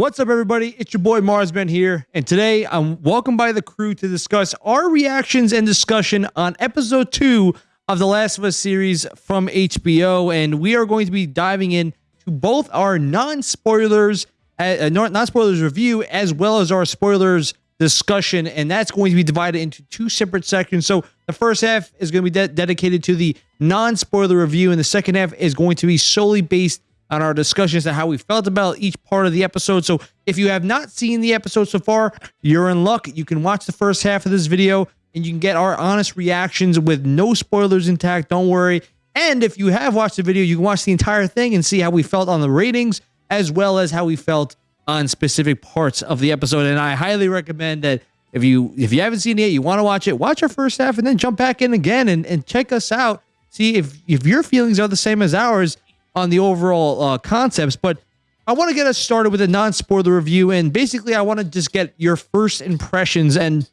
What's up, everybody? It's your boy Marsman here, and today I'm welcomed by the crew to discuss our reactions and discussion on episode two of the Last of Us series from HBO. And we are going to be diving in to both our non spoilers, uh, non spoilers review, as well as our spoilers discussion. And that's going to be divided into two separate sections. So the first half is going to be de dedicated to the non spoiler review, and the second half is going to be solely based on our discussions and how we felt about each part of the episode. So if you have not seen the episode so far, you're in luck. You can watch the first half of this video and you can get our honest reactions with no spoilers intact. Don't worry. And if you have watched the video, you can watch the entire thing and see how we felt on the ratings as well as how we felt on specific parts of the episode. And I highly recommend that if you if you haven't seen it, yet, you want to watch it, watch our first half and then jump back in again and, and check us out. See if if your feelings are the same as ours on the overall uh, concepts, but I want to get us started with a non-spoiler review, and basically, I want to just get your first impressions. And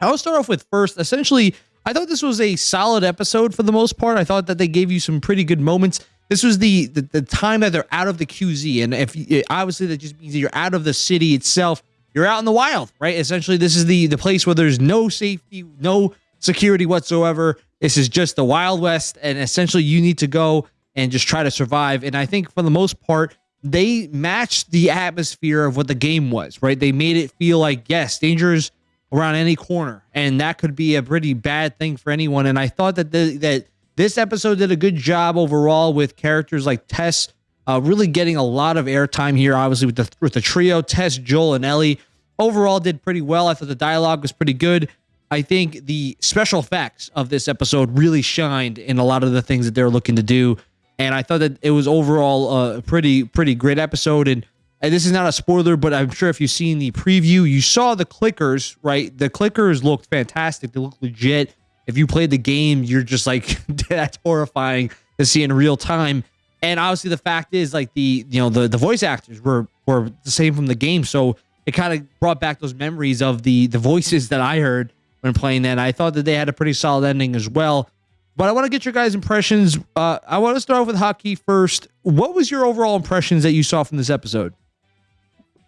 I'll start off with first. Essentially, I thought this was a solid episode for the most part. I thought that they gave you some pretty good moments. This was the the, the time that they're out of the QZ, and if obviously that just means that you're out of the city itself. You're out in the wild, right? Essentially, this is the the place where there's no safety, no security whatsoever. This is just the Wild West, and essentially, you need to go and just try to survive. And I think for the most part, they matched the atmosphere of what the game was, right? They made it feel like, yes, dangers around any corner. And that could be a pretty bad thing for anyone. And I thought that the, that this episode did a good job overall with characters like Tess uh, really getting a lot of airtime here, obviously, with the, with the trio, Tess, Joel, and Ellie. Overall, did pretty well. I thought the dialogue was pretty good. I think the special effects of this episode really shined in a lot of the things that they're looking to do and I thought that it was overall a pretty pretty great episode. And, and this is not a spoiler, but I'm sure if you've seen the preview, you saw the clickers, right? The clickers looked fantastic. They looked legit. If you played the game, you're just like that's horrifying to see in real time. And obviously, the fact is, like the you know the the voice actors were were the same from the game, so it kind of brought back those memories of the the voices that I heard when playing that. I thought that they had a pretty solid ending as well. But I want to get your guys' impressions. Uh, I want to start off with Haki first. What was your overall impressions that you saw from this episode?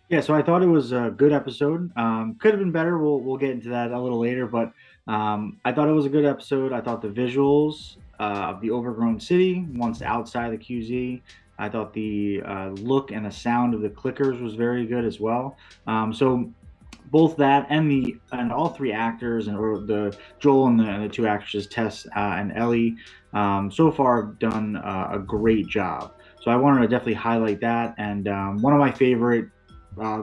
Yeah, so I thought it was a good episode. Um, could have been better. We'll we'll get into that a little later, but um, I thought it was a good episode. I thought the visuals uh, of the overgrown city once outside the QZ. I thought the uh, look and the sound of the clickers was very good as well. Um, so both that and the and all three actors and or the Joel and the, and the two actresses Tess uh, and Ellie um, so far have done uh, a great job. So I wanted to definitely highlight that. And um, one of my favorite uh,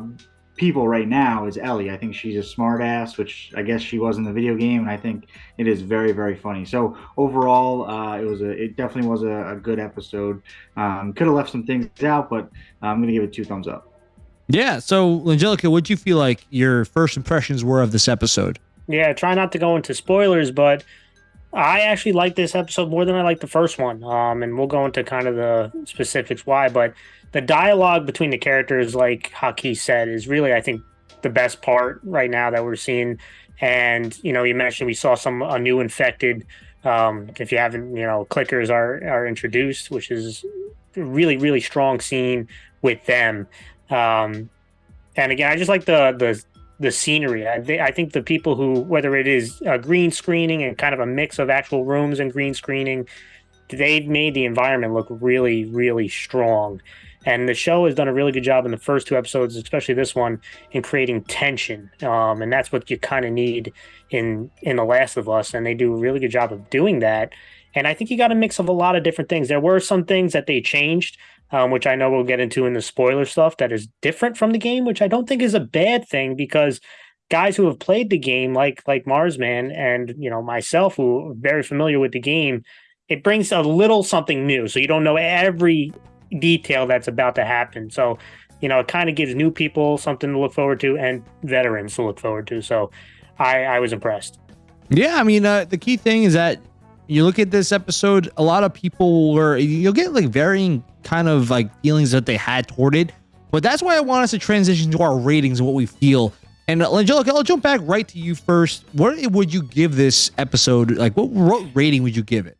people right now is Ellie. I think she's a smartass, which I guess she was in the video game, and I think it is very very funny. So overall, uh, it was a it definitely was a, a good episode. Um, could have left some things out, but I'm gonna give it two thumbs up. Yeah. So, Angelica, what do you feel like your first impressions were of this episode? Yeah, try not to go into spoilers, but I actually like this episode more than I like the first one. Um, and we'll go into kind of the specifics why, but the dialogue between the characters, like Haki said, is really, I think, the best part right now that we're seeing. And you know, you mentioned we saw some a new infected. Um, if you haven't, you know, clickers are are introduced, which is really really strong scene with them. Um, and again, I just like the the the scenery. I, I think the people who, whether it is a green screening and kind of a mix of actual rooms and green screening, they've made the environment look really, really strong. And the show has done a really good job in the first two episodes, especially this one, in creating tension. Um, and that's what you kind of need in in The Last of Us. And they do a really good job of doing that. And I think you got a mix of a lot of different things. There were some things that they changed um, which I know we'll get into in the spoiler stuff that is different from the game, which I don't think is a bad thing because guys who have played the game, like like Marsman and you know myself, who are very familiar with the game, it brings a little something new. So you don't know every detail that's about to happen. So you know it kind of gives new people something to look forward to and veterans to look forward to. So I I was impressed. Yeah, I mean uh, the key thing is that you look at this episode, a lot of people were you'll get like varying kind of like feelings that they had toward it. But that's why I want us to transition to our ratings and what we feel. And uh, Angelica, I'll jump back right to you first. What would you give this episode? Like, what, what rating would you give it?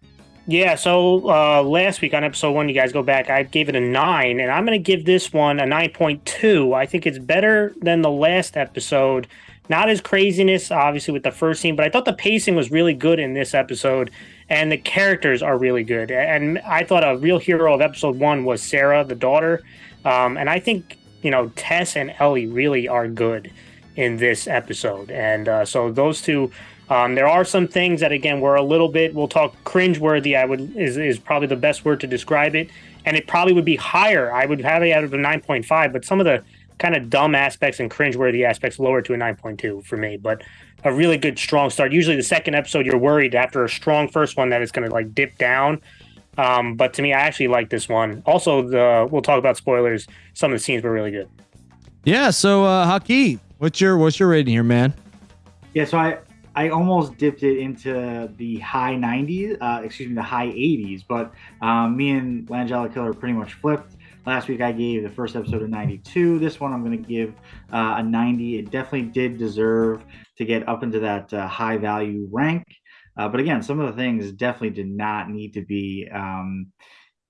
Yeah, so uh, last week on episode one, you guys go back, I gave it a nine, and I'm going to give this one a 9.2. I think it's better than the last episode. Not as craziness, obviously, with the first scene, but I thought the pacing was really good in this episode, and the characters are really good. And I thought a real hero of episode one was Sarah, the daughter. Um, and I think, you know, Tess and Ellie really are good in this episode. And uh, so those two um, there are some things that again were a little bit we'll talk cringeworthy. I would is is probably the best word to describe it, and it probably would be higher. I would have it out of a nine point five, but some of the kind of dumb aspects and cringeworthy aspects lower to a nine point two for me. But a really good strong start. Usually the second episode you're worried after a strong first one that it's going to like dip down. Um, but to me, I actually like this one. Also, the we'll talk about spoilers. Some of the scenes were really good. Yeah. So, uh, Haki, what's your what's your rating here, man? Yeah. So I I almost dipped it into the high 90s, uh, excuse me, the high 80s. But um, me and Langella Killer pretty much flipped. Last week I gave the first episode a 92. This one I'm going to give uh, a 90. It definitely did deserve to get up into that uh, high value rank. Uh, but again, some of the things definitely did not need to be um,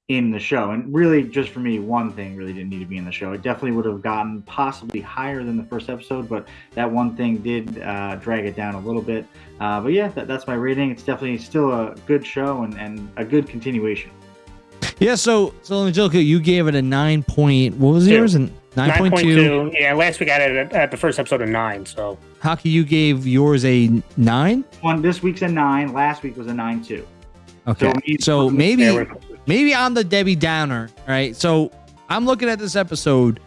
in the show. And really, just for me, one thing really didn't need to be in the show. It definitely would have gotten possibly higher than the first episode, but that one thing did uh, drag it down a little bit. Uh, but yeah, that, that's my rating. It's definitely still a good show and, and a good continuation. Yeah, so so Angelica, you gave it a nine point. What was Two. yours? And nine point two. Yeah, last week I had it at the first episode of nine. So Haki, you gave yours a nine. One this week's a nine. Last week was a nine too. Okay, so, so maybe maybe I'm the Debbie Downer, right? So I'm looking at this episode.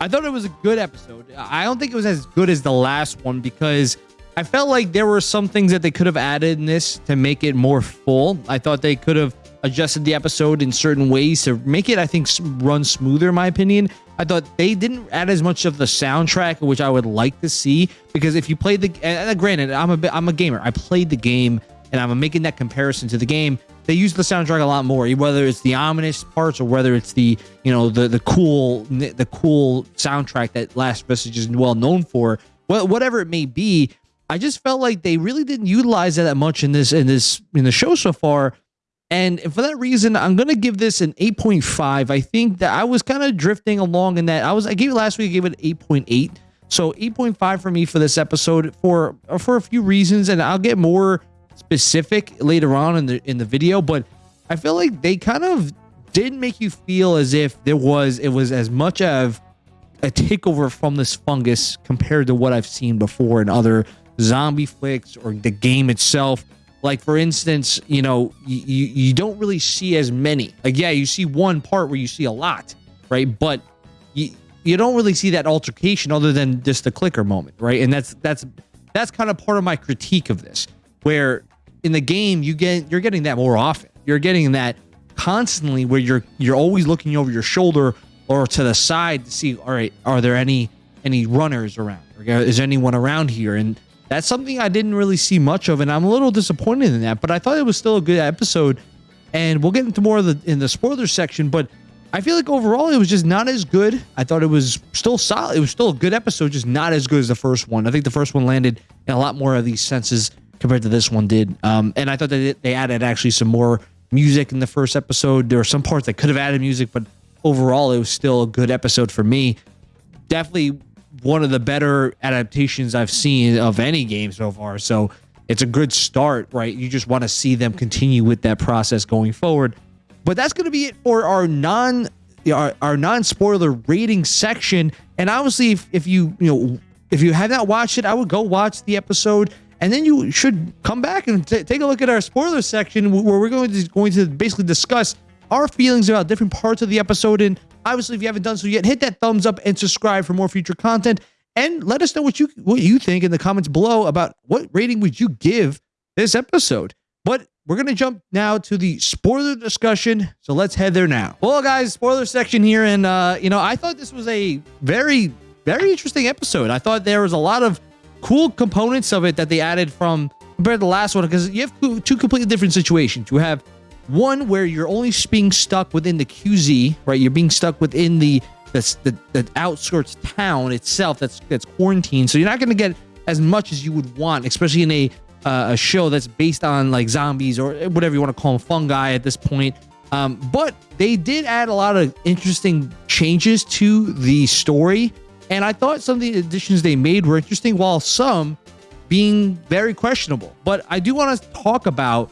I thought it was a good episode. I don't think it was as good as the last one because I felt like there were some things that they could have added in this to make it more full. I thought they could have adjusted the episode in certain ways to make it, I think, run smoother, in my opinion. I thought they didn't add as much of the soundtrack, which I would like to see. Because if you played the, and granted, I'm a I'm a gamer. I played the game, and I'm making that comparison to the game they use the soundtrack a lot more, whether it's the ominous parts or whether it's the you know the the cool the cool soundtrack that Last Vestige is well known for. Whatever it may be, I just felt like they really didn't utilize that much in this in this in the show so far. And for that reason, I'm gonna give this an 8.5. I think that I was kind of drifting along in that I was I gave it last week, I gave it 8.8. So 8.5 for me for this episode for for a few reasons, and I'll get more specific later on in the in the video, but I feel like they kind of did make you feel as if there was it was as much of a takeover from this fungus compared to what I've seen before in other zombie flicks or the game itself. Like for instance, you know, you you don't really see as many. Like yeah, you see one part where you see a lot, right? But you you don't really see that altercation other than just the clicker moment, right? And that's that's that's kind of part of my critique of this where in the game you get you're getting that more often. You're getting that constantly where you're you're always looking over your shoulder or to the side to see all right are there any any runners around or is anyone around here and that's something I didn't really see much of and I'm a little disappointed in that but I thought it was still a good episode and we'll get into more of the in the spoiler section but I feel like overall it was just not as good. I thought it was still solid. It was still a good episode, just not as good as the first one. I think the first one landed in a lot more of these senses compared to this one did. Um, and I thought that they added actually some more music in the first episode. There were some parts that could have added music, but overall, it was still a good episode for me. Definitely one of the better adaptations I've seen of any game so far. So it's a good start, right? You just want to see them continue with that process going forward. But that's going to be it for our non our, our non spoiler rating section. And obviously, if, if you you know if you have not watched it, I would go watch the episode and then you should come back and t- take a look at our spoiler section where we're going to going to basically discuss our feelings about different parts of the episode. And obviously, if you haven't done so yet, hit that thumbs up and subscribe for more future content. And let us know what you what you think in the comments below about what rating would you give this episode. But we're gonna jump now to the spoiler discussion. So let's head there now. Well, guys, spoiler section here, and uh, you know, I thought this was a very, very interesting episode. I thought there was a lot of cool components of it that they added from compared to the last one because you have two completely different situations. You have one where you're only being stuck within the QZ, right? You're being stuck within the the, the, the outskirts town itself that's that's quarantined. So you're not going to get as much as you would want, especially in a uh, a show that's based on like zombies or whatever you want to call them, fungi at this point. Um, but they did add a lot of interesting changes to the story, and I thought some of the additions they made were interesting, while some being very questionable. But I do want to talk about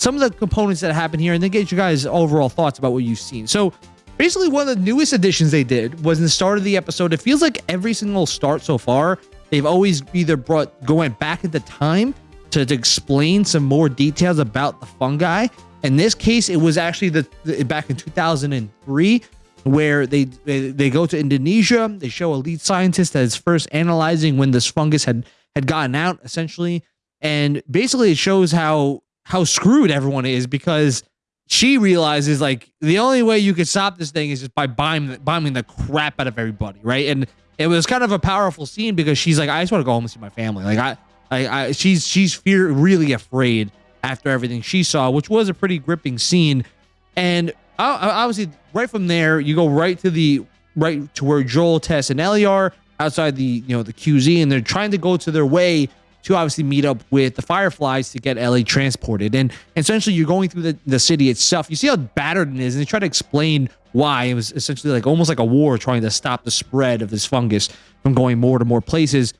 some of the components that happen here, and then get you guys overall thoughts about what you've seen. So basically, one of the newest additions they did was in the start of the episode. It feels like every single start so far, they've always either brought going back at the time to, to explain some more details about the fungi. In this case, it was actually the, the back in 2003 where they, they they go to Indonesia. They show a lead scientist that is first analyzing when this fungus had had gotten out, essentially, and basically it shows how how screwed everyone is because she realizes like the only way you could stop this thing is just by bombing bombing the crap out of everybody, right? And it was kind of a powerful scene because she's like, I just want to go home and see my family. Like I I, I she's she's fear really afraid after everything she saw, which was a pretty gripping scene. And obviously, right from there, you go right to the right to where Joel, Tess, and Ellie are outside the you know the QZ, and they're trying to go to their way to obviously meet up with the Fireflies to get Ellie transported. And essentially, you're going through the, the city itself. You see how battered it is, and they try to explain why it was essentially like almost like a war trying to stop the spread of this fungus from going more to more places.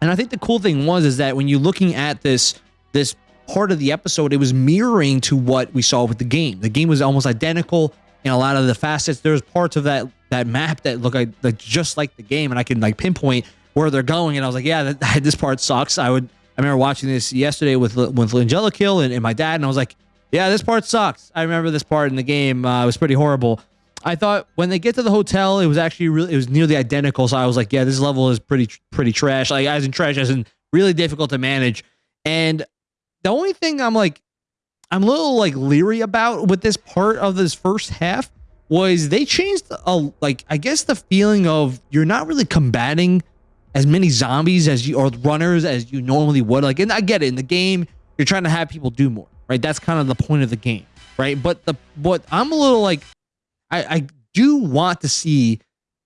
And I think the cool thing was is that when you're looking at this this part of the episode, it was mirroring to what we saw with the game. The game was almost identical in a lot of the facets. There's parts of that that map that look like, like just like the game, and I can like pinpoint where they're going. And I was like, yeah, that, this part sucks. I would. I remember watching this yesterday with with Langella Kill and, and my dad, and I was like, yeah, this part sucks. I remember this part in the game. Uh, it was pretty horrible. I thought when they get to the hotel, it was actually really, it was nearly identical. So I was like, yeah, this level is pretty, pretty trash. Like as in trash, as in really difficult to manage. And the only thing I'm like, I'm a little like leery about with this part of this first half was they changed a like I guess the feeling of you're not really combating as many zombies as you or runners as you normally would. Like, and I get it in the game, you're trying to have people do more, right? That's kind of the point of the game, right? But the what I'm a little like I, I do want to see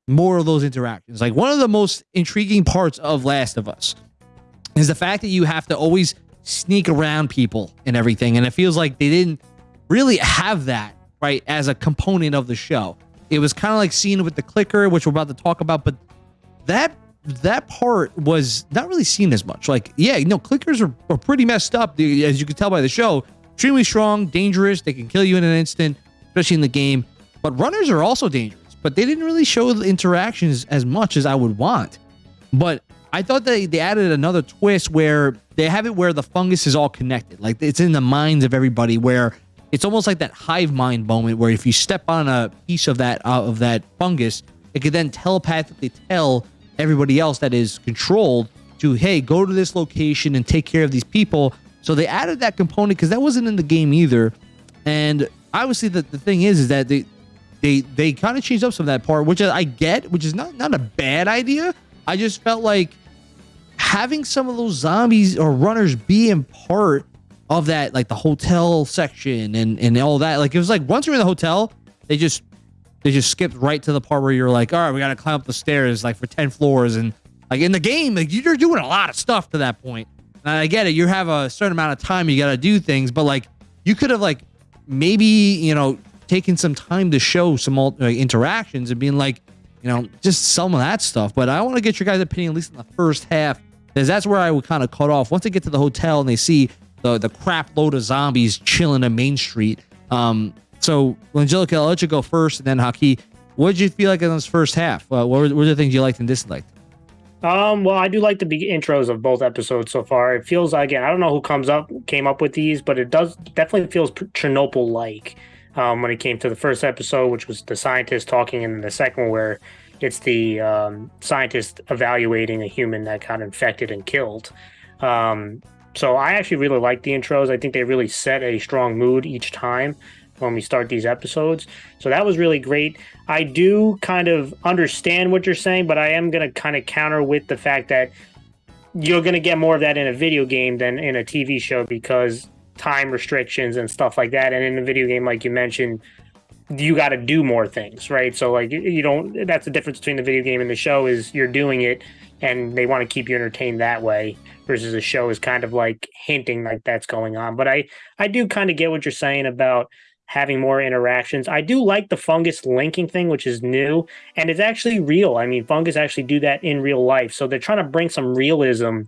more of those interactions. Like one of the most intriguing parts of Last of Us is the fact that you have to always sneak around people and everything. And it feels like they didn't really have that, right, as a component of the show. It was kind of like seen with the clicker, which we're about to talk about, but that that part was not really seen as much. Like, yeah, you know, clickers are, are pretty messed up, as you can tell by the show. Extremely strong, dangerous. They can kill you in an instant, especially in the game. But runners are also dangerous, but they didn't really show the interactions as much as I would want. But I thought they, they added another twist where they have it where the fungus is all connected. Like it's in the minds of everybody where it's almost like that hive mind moment where if you step on a piece of that uh, of that fungus, it could then telepathically tell everybody else that is controlled to, hey, go to this location and take care of these people. So they added that component because that wasn't in the game either. And obviously the, the thing is, is that they they they kind of changed up some of that part, which I get, which is not not a bad idea. I just felt like having some of those zombies or runners being part of that, like the hotel section and and all that. Like it was like once you're in the hotel, they just they just skipped right to the part where you're like, all right, we got to climb up the stairs like for ten floors, and like in the game, like you're doing a lot of stuff to that point. And I get it, you have a certain amount of time you got to do things, but like you could have like maybe you know taking some time to show some uh, interactions and being like, you know, just some of that stuff. But I want to get your guys' opinion, at least in the first half, because that's where I would kind of cut off. Once they get to the hotel and they see the the crap load of zombies chilling in Main Street. Um, so, Angelica, I'll let you go first, and then Haki. What did you feel like in this first half? Uh, what, were, what were the things you liked and disliked? Um, well, I do like the intros of both episodes so far. It feels like, again, I don't know who comes up came up with these, but it does definitely feels Chernobyl like um, when it came to the first episode, which was the scientist talking, and the second one where it's the um, scientist evaluating a human that got infected and killed. Um, so I actually really like the intros. I think they really set a strong mood each time when we start these episodes. So that was really great. I do kind of understand what you're saying, but I am going to kind of counter with the fact that you're going to get more of that in a video game than in a TV show because time restrictions and stuff like that. And in a video game, like you mentioned, you got to do more things, right? So like you don't. That's the difference between the video game and the show is you're doing it, and they want to keep you entertained that way. Versus the show is kind of like hinting like that's going on. But I I do kind of get what you're saying about having more interactions. I do like the fungus linking thing, which is new and it's actually real. I mean, fungus actually do that in real life, so they're trying to bring some realism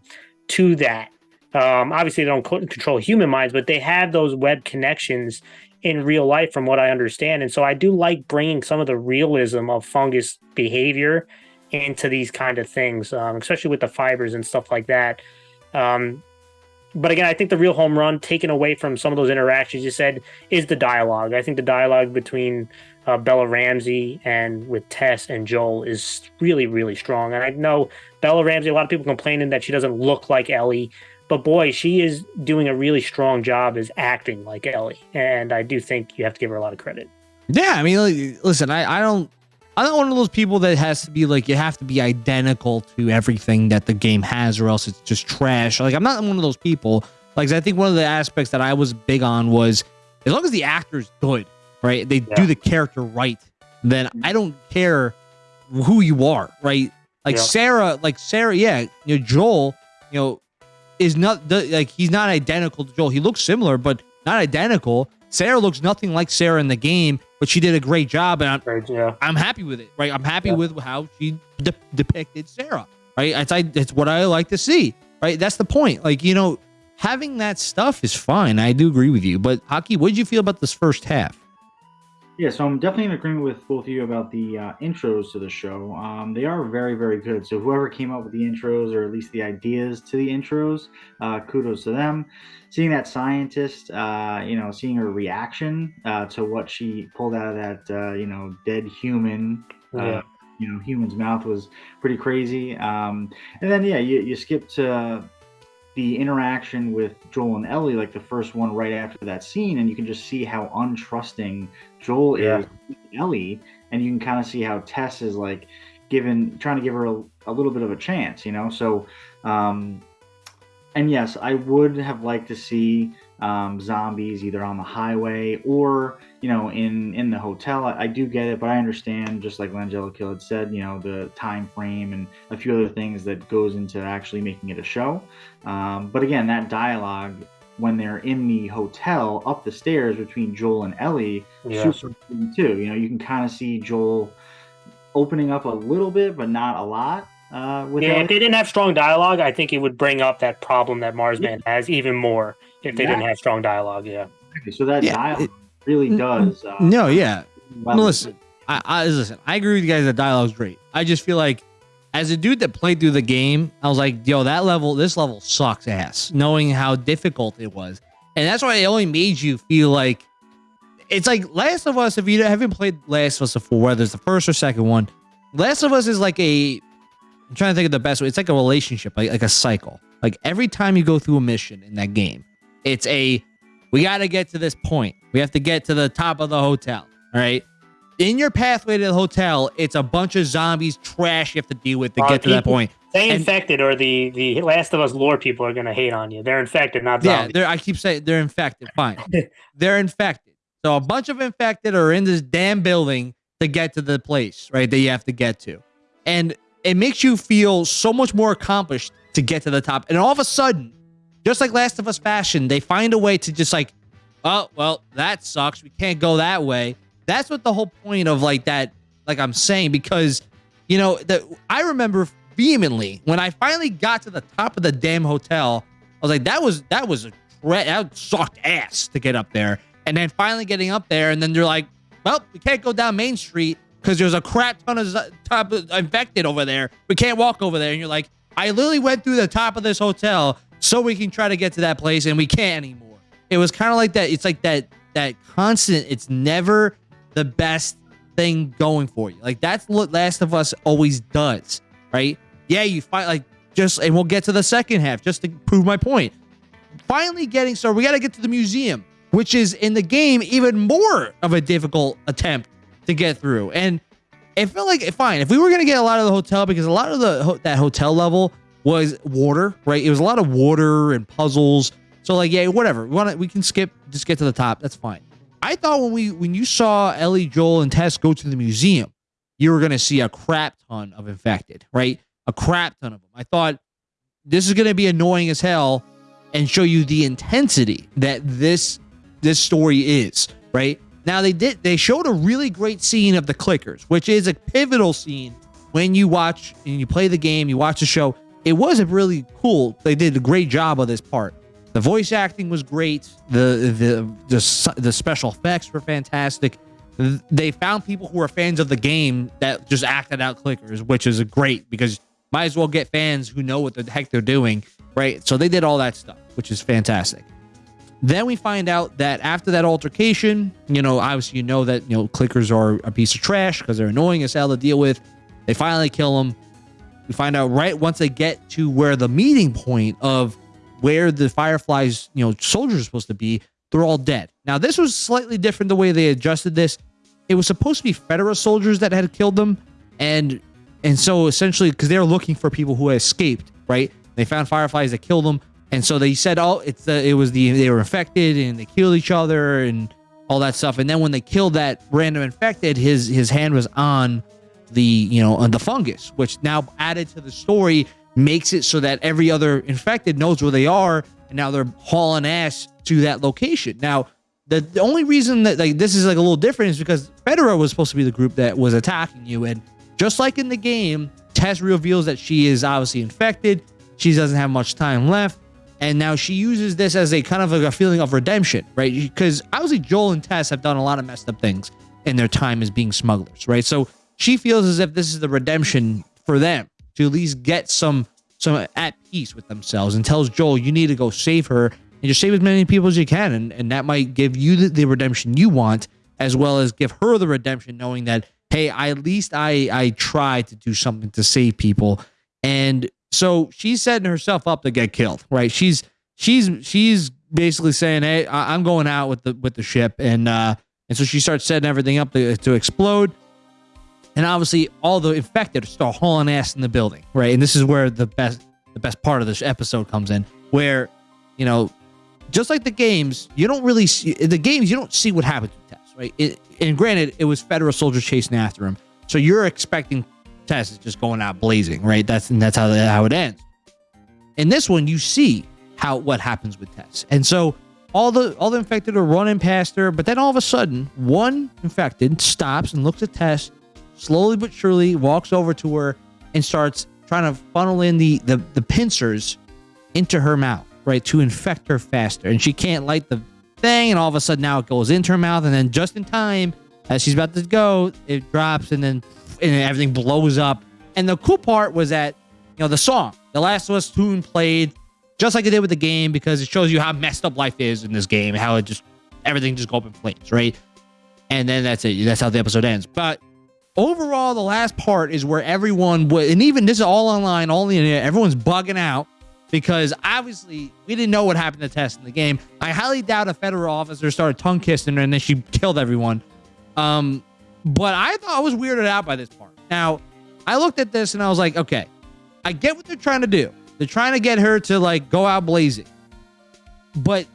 to that. Um, obviously, they don't control human minds, but they have those web connections in real life, from what I understand. And so I do like bringing some of the realism of fungus behavior into these kind of things, um, especially with the fibers and stuff like that. Um, but again, I think the real home run, taken away from some of those interactions you said, is the dialogue. I think the dialogue between uh, Bella Ramsey and with Tess and Joel is really, really strong. And I know Bella Ramsey, a lot of people complaining that she doesn't look like Ellie. But boy, she is doing a really strong job as acting like Ellie, and I do think you have to give her a lot of credit. Yeah, I mean, listen, I, I don't, I'm not one of those people that has to be like you have to be identical to everything that the game has, or else it's just trash. Like I'm not one of those people. Like I think one of the aspects that I was big on was as long as the actor's good, right? They yeah. do the character right, then I don't care who you are, right? Like yeah. Sarah, like Sarah, yeah, you know, Joel, you know, is not like he's not identical to Joel. He looks similar, but not identical. Sarah looks nothing like Sarah in the game, but she did a great job, and I'm, right, yeah. I'm happy with it. Right, I'm happy yeah. with how she de- depicted Sarah. Right, it's I, it's what I like to see. Right, that's the point. Like you know, having that stuff is fine. I do agree with you. But Haki, what did you feel about this first half? Yeah, so I'm definitely in agreement with both of you about the uh, intros to the show. Um, they are very, very good. So whoever came up with the intros, or at least the ideas to the intros, uh, kudos to them. Seeing that scientist, uh, you know, seeing her reaction uh, to what she pulled out of that, uh, you know, dead human. Uh, yeah. You know, human's mouth was pretty crazy. Um, and then, yeah, you, you skip to the interaction with Joel and Ellie, like the first one right after that scene, and you can just see how untrusting Joel yeah. is Ellie, and you can kind of see how Tess is like given trying to give her a, a little bit of a chance, you know. So, um, and yes, I would have liked to see um, zombies either on the highway or you know in in the hotel. I, I do get it, but I understand just like Langella Kill had said, you know the time frame and a few other things that goes into actually making it a show. Um, but again, that dialogue when they're in the hotel up the stairs between Joel and Ellie, yeah. super too. You know, you can kind of see Joel opening up a little bit, but not a lot. Uh, yeah, Ellie. if they didn't have strong dialogue, I think it would bring up that problem that Marsman yeah. has even more if they yeah. didn't have strong dialogue. Yeah. Okay, so that yeah, dialogue it, really does. Uh, no, yeah. Well, listen, I, I listen. I agree with you guys. The dialogue's great. I just feel like as a dude that played through the game, I was like, yo, that level, this level sucks ass, knowing how difficult it was. And that's why it only made you feel like it's like Last of Us. If you haven't played Last of Us before, whether it's the first or second one, Last of Us is like a. I'm trying to think of the best way. It's like a relationship, like like a cycle. Like every time you go through a mission in that game, it's a we got to get to this point. We have to get to the top of the hotel. All right. In your pathway to the hotel, it's a bunch of zombies, trash you have to deal with to uh, get to that point. They infected, or the the Last of Us lore people are gonna hate on you. They're infected, not zombies. Yeah, I keep saying they're infected. Fine, they're infected. So a bunch of infected are in this damn building to get to the place, right? That you have to get to, and it makes you feel so much more accomplished to get to the top. And all of a sudden, just like Last of Us fashion, they find a way to just like, oh, well, that sucks. We can't go that way. That's what the whole point of like that, like I'm saying, because, you know, that I remember vehemently when I finally got to the top of the damn hotel. I was like, that was, that was a, that sucked ass to get up there. And then finally getting up there, and then they're like, well, we can't go down Main Street because there's a crap ton of top infected over there. We can't walk over there. And you're like, I literally went through the top of this hotel so we can try to get to that place and we can't anymore. It was kind of like that. It's like that that constant. It's never the best thing going for you. Like that's what Last of Us always does, right? Yeah, you fight like just, and we'll get to the second half just to prove my point. Finally, getting so we got to get to the museum, which is in the game even more of a difficult attempt to get through. And it felt like eh, fine if we were gonna get a lot of the hotel because a lot of the that hotel level was water, right? It was a lot of water and puzzles. So like, yeah, whatever. We want to, we can skip, just get to the top. That's fine. I thought when we when you saw Ellie, Joel, and Tess go to the museum, you were gonna see a crap ton of infected, right? A crap ton of them. I thought this is gonna be annoying as hell and show you the intensity that this this story is, right? Now they did they showed a really great scene of the clickers, which is a pivotal scene when you watch and you play the game, you watch the show. It was a really cool. They did a great job of this part. The voice acting was great. The the the, the special effects were fantastic. They found people who are fans of the game that just acted out clickers, which is great because might as well get fans who know what the heck they're doing, right? So they did all that stuff, which is fantastic. Then we find out that after that altercation, you know, obviously you know that you know clickers are a piece of trash because they're annoying as hell to deal with. They finally kill him. We find out right once they get to where the meeting point of where the Fireflies, you know, soldiers are supposed to be, they're all dead. Now, this was slightly different the way they adjusted this. It was supposed to be Federal soldiers that had killed them, and and so essentially because they were looking for people who had escaped, right? They found Fireflies that killed them, and so they said, "Oh, it's the it was the they were infected and they killed each other and all that stuff." And then when they killed that random infected, his his hand was on the you know on the fungus, which now added to the story makes it so that every other infected knows where they are, and now they're hauling ass to that location. Now, the, the only reason that like this is like a little different is because Fedra was supposed to be the group that was attacking you, and just like in the game, Tess reveals that she is obviously infected. She doesn't have much time left. And now she uses this as a kind of like a feeling of redemption, right? Because obviously Joel and Tess have done a lot of messed up things in their time as being smugglers, right? So she feels as if this is the redemption for them to at least get some some at peace with themselves and tells Joel you need to go save her and just save as many people as you can. And, and that might give you the, the redemption you want as well as give her the redemption knowing that hey I, at least I I tried to do something to save people. And so she's setting herself up to get killed right? She's she's she's basically saying hey I'm going out with the with the ship. And uh and so she starts setting everything up to, to explode and obviously all the infected start hauling ass in the building, right? And this is where the best the best part of this episode comes in, where you know, just like the games, you don't really see the games. You don't see what happens to Tess, right? It, and granted, it was federal soldiers chasing after him, so you're expecting Tess is just going out blazing, right? That's and that's how how it ends. In this one, you see how what happens with Tess, and so all the all the infected are running past her, but then all of a sudden, one infected stops and looks at Tess slowly but surely walks over to her and starts trying to funnel in the, the, the pincers into her mouth, right, to infect her faster. And she can't light the thing, and all of a sudden now it goes into her mouth, and then just in time, as she's about to go, it drops, and then and everything blows up. And the cool part was that, you know, the song, the Last of Us tune played just like it did with the game because it shows you how messed up life is in this game, how it just everything just go up in flames, right? And then that's it. That's how the episode ends. But overall, the last part is where everyone would, and even this is all online, all the internet, everyone's bugging out because obviously we didn't know what happened to Tess in the game. I highly doubt a federal officer started tongue kissing her and then she killed everyone. Um, but I thought I was weirded out by this part. Now, I looked at this and I was like, okay, I get what they're trying to do. They're trying to get her to like go out blazing. But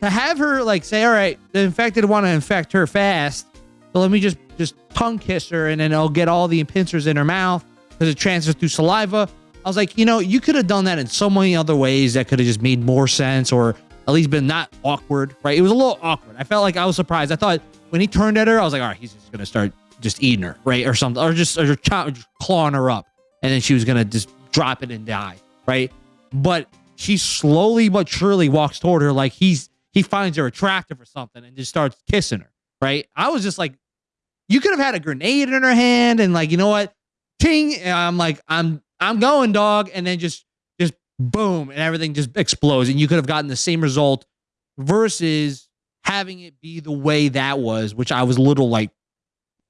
to have her like say, all right, the infected want to infect her fast, so let me just just tongue kiss her and then I'll get all the pincers in her mouth because it transfers through saliva. I was like, you know, you could have done that in so many other ways that could have just made more sense or at least been not awkward, right? It was a little awkward. I felt like I was surprised. I thought when he turned at her, I was like, all right, he's just gonna start just eating her, right, or something, or just or just, just clawing her up, and then she was gonna just drop it and die, right? But she slowly but surely walks toward her like he's he finds her attractive or something and just starts kissing her, right? I was just like, you could have had a grenade in her hand and like, you know what? Ting. And I'm like, I'm I'm going, dog. And then just just boom, and everything just explodes. And you could have gotten the same result versus having it be the way that was, which I was a little like,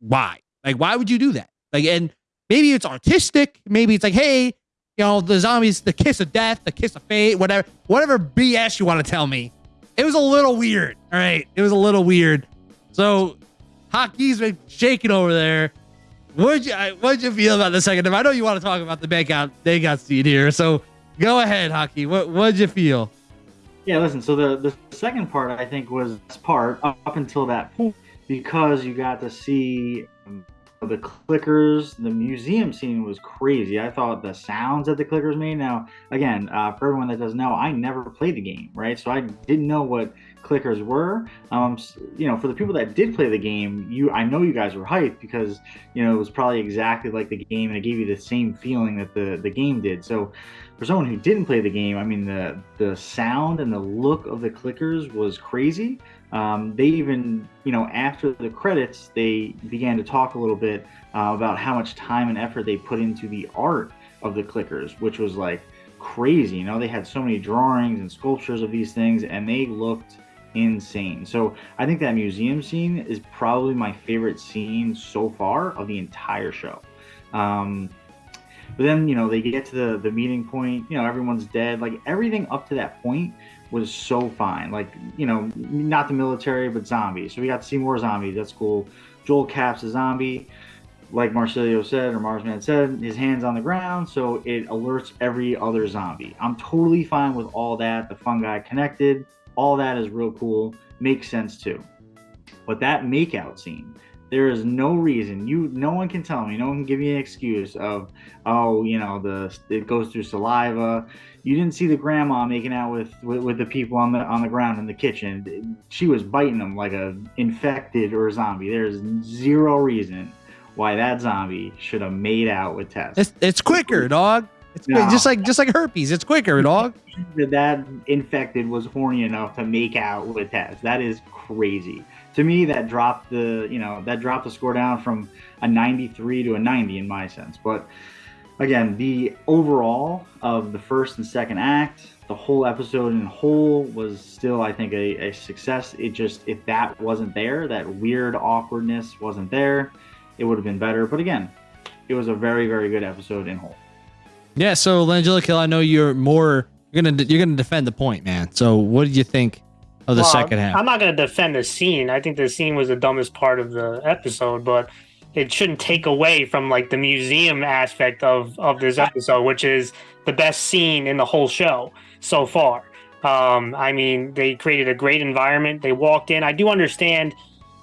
why? Like, why would you do that? Like, and maybe it's artistic. Maybe it's like, hey, you know, the zombies, the kiss of death, the kiss of fate, whatever, whatever BS you want to tell me. It was a little weird. All right. It was a little weird. So Haki's been shaking over there. What'd you what'd you feel about the second I know you want to talk about the makeout got scene here, so go ahead, Hockey. What what'd you feel? Yeah, listen. So the the second part I think was part up until that point because you got to see um, the clickers. The museum scene was crazy. I thought the sounds that the clickers made. Now, again, uh, for everyone that doesn't know, I never played the game, right? So I didn't know what clickers were. Um, you know, for the people that did play the game, you I know you guys were hyped because you know it was probably exactly like the game and it gave you the same feeling that the the game did. So for someone who didn't play the game, I mean the the sound and the look of the clickers was crazy. Um, they even, you know, after the credits, they began to talk a little bit uh, about how much time and effort they put into the art of the clickers, which was like crazy. You know, they had so many drawings and sculptures of these things, and they looked insane. So I think that museum scene is probably my favorite scene so far of the entire show. Um, but then, you know, they get to the, the meeting point, you know, everyone's dead. Like everything up to that point was so fine. Like, you know, not the military, but zombies. So we got to see more zombies. That's cool. Joel Cap's a zombie. Like Marcelio said, or Marsman said, his hand's on the ground, so it alerts every other zombie. I'm totally fine with all that. The fungi connected all that is real cool makes sense too but that makeout scene there is no reason you no one can tell me no one can give me an excuse of oh you know the it goes through saliva you didn't see the grandma making out with, with, with the people on the on the ground in the kitchen she was biting them like a infected or a zombie there's zero reason why that zombie should have made out with Tess. It's, it's quicker, dog. It's no. just like just like herpes. It's quicker, dog. that infected was horny enough to make out with Tess. That is crazy. To me, that dropped the you know that dropped the score down from a 93 to a 90 in my sense. But again, the overall of the first and second act, the whole episode in whole was still, I think, a, a success. It just if that wasn't there, that weird awkwardness wasn't there, it would have been better. But again, it was a very very good episode in whole. Yeah, so Langelica, I know you're more you're gonna you're gonna defend the point, man. So what did you think of the well, second half? I'm not gonna defend the scene. I think the scene was the dumbest part of the episode, but it shouldn't take away from like the museum aspect of of this episode, which is the best scene in the whole show so far. Um, I mean, they created a great environment. They walked in. I do understand,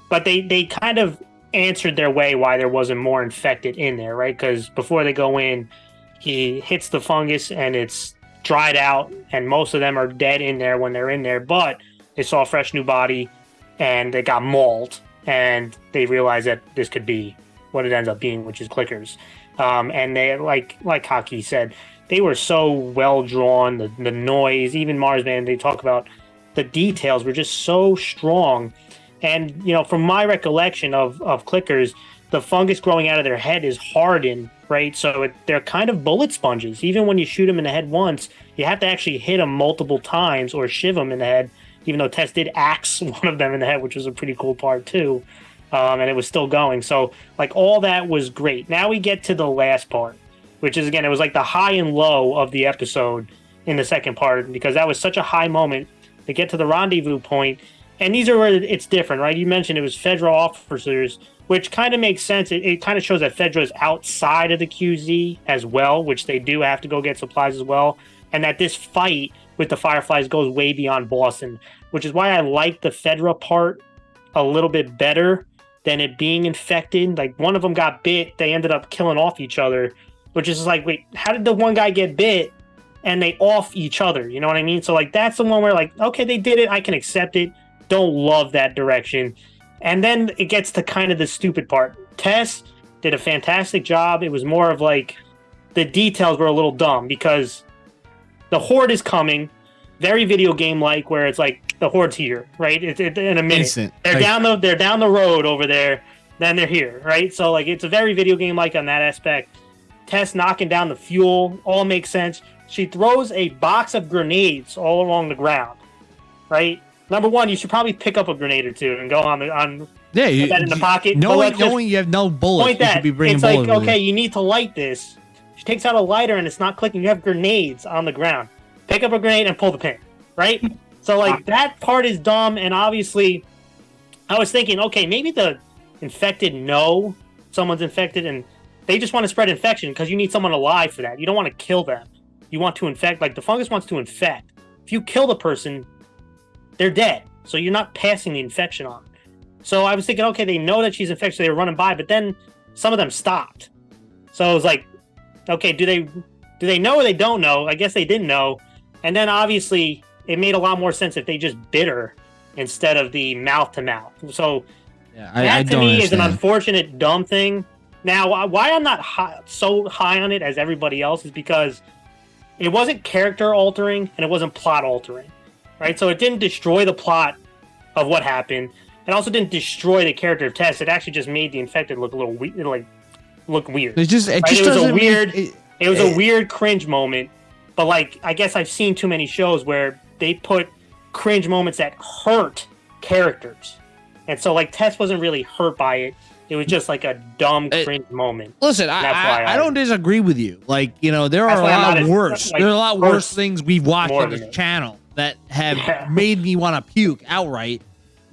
but they they kind of answered their way why there wasn't more infected in there, right? Because before they go in, he hits the fungus and it's dried out, and most of them are dead in there when they're in there. But they saw a fresh new body, and they got mauled, and they realized that this could be what it ends up being, which is clickers. Um, and they like like Haki said, they were so well drawn. The the noise, even Marsman, they talk about the details were just so strong. And you know, from my recollection of of clickers, the fungus growing out of their head is hardened, right? So it, they're kind of bullet sponges. Even when you shoot them in the head once, you have to actually hit them multiple times or shiv them in the head. Even though Tess did axe one of them in the head, which was a pretty cool part too, um, and it was still going. So like all that was great. Now we get to the last part, which is again it was like the high and low of the episode in the second part because that was such a high moment to get to the rendezvous point. And these are where it's different, right? You mentioned it was federal officers which kind of makes sense. It, it kind of shows that Fedra is outside of the QZ as well, which they do have to go get supplies as well, and that this fight with the Fireflies goes way beyond Boston, which is why I like the Fedra part a little bit better than it being infected. Like one of them got bit, they ended up killing off each other, which is like, wait, how did the one guy get bit and they off each other? You know what I mean? So like that's the one where like, okay, they did it, I can accept it. Don't love that direction. And then it gets to kind of the stupid part. Tess did a fantastic job. It was more of like the details were a little dumb because the horde is coming, very video game like, where it's like the horde's here, right? It's it, in a minute. Instant. They're like, down the they're down the road over there, then they're here, right? So like it's a very video game like on that aspect. Tess knocking down the fuel all makes sense. She throws a box of grenades all along the ground, right? Number one, you should probably pick up a grenade or two and go on the on. Yeah, you, that in the pocket. Knowing, knowing you have no bullets, point that. you should be It's like okay, you need to light this. She takes out a lighter and it's not clicking. You have grenades on the ground. Pick up a grenade and pull the pin. Right. so like ah. that part is dumb, and obviously, I was thinking, okay, maybe the infected know someone's infected and they just want to spread infection because you need someone alive for that. You don't want to kill them. You want to infect. Like the fungus wants to infect if you kill the person, they're dead. So you're not passing the infection on. So I was thinking, okay, they know that she's infected, so they were running by, but then some of them stopped. So I was like, okay, do they do they know or they don't know? I guess they didn't know. And then obviously it made a lot more sense if they just bit her instead of the mouth to mouth. So Yeah, that I, I to me is an unfortunate dumb thing. Now, why- why I'm not high, so high on it as everybody else is because it wasn't character altering and it wasn't plot altering, right? So it didn't destroy the plot of what happened. It also didn't destroy the character of Tess. It actually just made the infected look a little weird, like look weird. It's just it Right, just it was a weird- it- It was Eh. a weird cringe moment, but like I guess I've seen too many shows where they put cringe moments that hurt characters, and so like Tess wasn't really hurt by it. It was just like a dumb cringe moment. Listen, I, I, I don't disagree with you. Like, you know, there are a lot worse. like, there are a lot worse things we've watched on this it. channel that have Yeah. made me want to puke outright.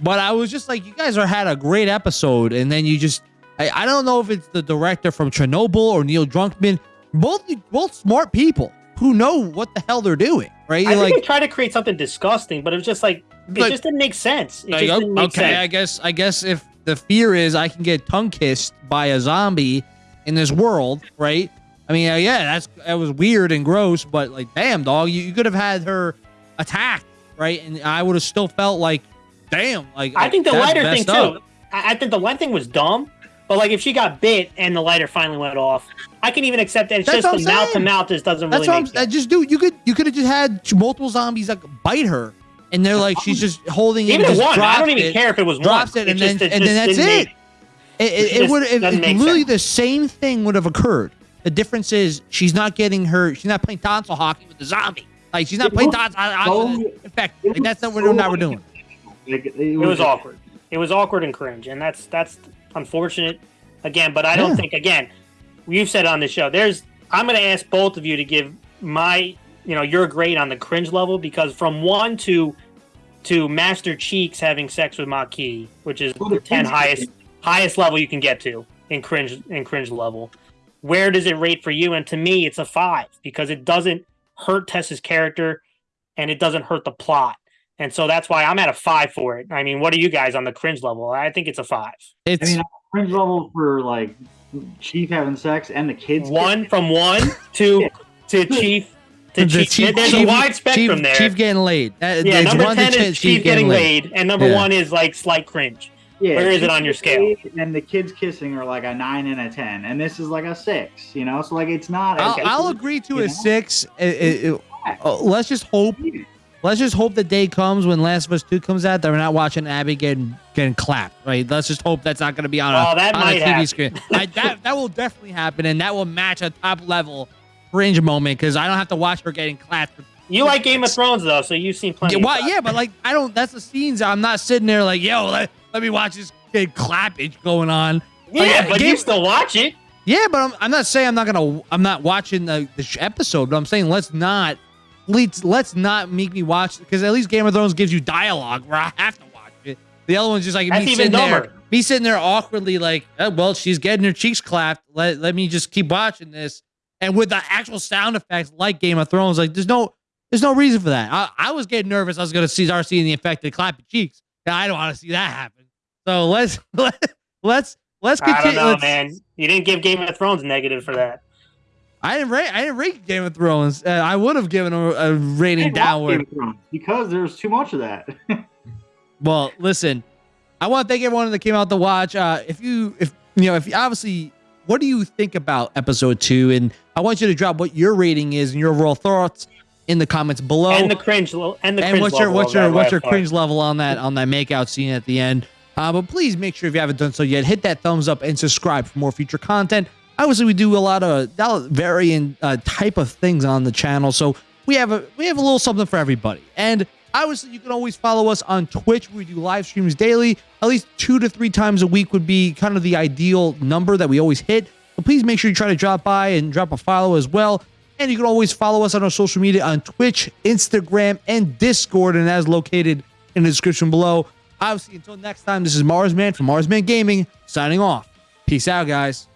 But I was just like, you guys are had a great episode, and then you just I, I don't know if it's the director from Chernobyl or Neil Druckmann. Both both smart people who know what the hell they're doing, right? I think like, they tried to create something disgusting, but it was just like it Like- just didn't make sense. It like, just didn't make okay, sense. I guess I guess if the fear is I can get tongue kissed by a zombie in this world, right? I mean, yeah, that's that was weird and gross, but like, damn, dog, you, you could have had her attacked, right? And I would have still felt like, damn, like I think the lighter thing up. too. I, I think the light thing was dumb, but like if she got bit and the lighter finally went off, I can even accept that. It's That's just the mouth to mouth just doesn't That's really what I'm make I sense. just do. You could you could have just had multiple zombies like bite her, and they're like she's just holding it, Even and if one, I don't even it. care if it was drops one. it, and just- then- it and then that's it. It, it, It it would it, it- literally sense. the same thing would have occurred. The difference is she's not getting her. She's not playing tonsil hockey with the zombie. Like she's not It playing was tonsil hockey with the infect. it Like that's not what we're not we're doing. Like, it, It was awkward. It was awkward and cringe, and that's that's unfortunate. Again, but I don't Yeah. think again. You've said on the show. There's. I'm going to ask both of you to give my, you know, your grade on the cringe level because from one to to Master Chief having sex with Makee, which is Well, the the ten cringe- highest highest level you can get to in cringe in cringe level. Where does it rate for you? And to me, it's a five because it doesn't hurt Tess's character and it doesn't hurt the plot. And so that's why I'm at a five for it. I mean, what are you guys on the cringe level? I think it's a five. I mean, cringe level for like Chief having sex and the kids. One from one to to Chief to the Chief. There's a wide spectrum Chief, there. Chief getting laid. That, yeah, number one to ten Chief, is Chief getting laid, and number Yeah. one is like slight cringe. Yeah, Where is it on your scale? And the kids kissing are like a nine and a ten, and this is like a six. You know, so like it's not. I'll, Okay. I'll agree to You a know? six. It- it- it- uh, let's just hope. Let's just hope the day comes when Last of Us Two comes out that we're not watching Abby getting getting clapped. Right? Let's just hope that's not going to be on a, Oh, that on a TV happen. screen. I, that that will definitely happen, and that will match a top level cringe moment because I don't have to watch her getting clapped. You like Game of Thrones though, so you've seen plenty. Yeah, of why- yeah, but like I don't. That's the scenes. I'm not sitting there like, yo, let, me watch this kid clappage going on. yeah, Like, but Game- you still watch it. Yeah, but I'm, I'm not saying I'm not gonna. I'm not watching the, the episode, but I'm saying let's not. Let's let's not make me watch because at least Game of Thrones gives you dialogue where I have to watch it. The other one's just like That's me even sitting there, me sitting there awkwardly like, oh, well, she's getting her cheeks clapped. Let let me just keep watching this, and with the actual sound effects like Game of Thrones, like there's no there's no reason for that. I, I was getting nervous. I was gonna see Darcy and the infected clapping cheeks. And I don't want to see that happen. So let's let, let's let's continue. I don't know, man. You didn't give Game of Thrones negative for that. I didn't rate. I didn't rate Game of Thrones. Uh, I would have given a, a rating downward. because there's too much of that. Well, listen, I want to thank everyone that came out to watch. Uh, if you, if you know, if you obviously, what do you think about episode two? And I want you to drop what your rating is and your overall thoughts in the comments below. and the cringe, and the and cringe what's your what's your what's your cringe level on that on that makeout scene at the end? Uh, but please make sure if you haven't done so yet, hit that thumbs up and subscribe for more future content. Obviously, we do a lot of varying uh, type of things on the channel, so we have a we have a little something for everybody. And obviously, you can always follow us on Twitch. We do live streams daily, at least two to three times a week would be kind of the ideal number that we always hit. But please make sure you try to drop by and drop a follow as well. And you can always follow us on our social media on Twitch, Instagram, and Discord, and is located in the description below. Obviously, until next time, this is Marsman from Marsman Gaming signing off. Peace out, guys.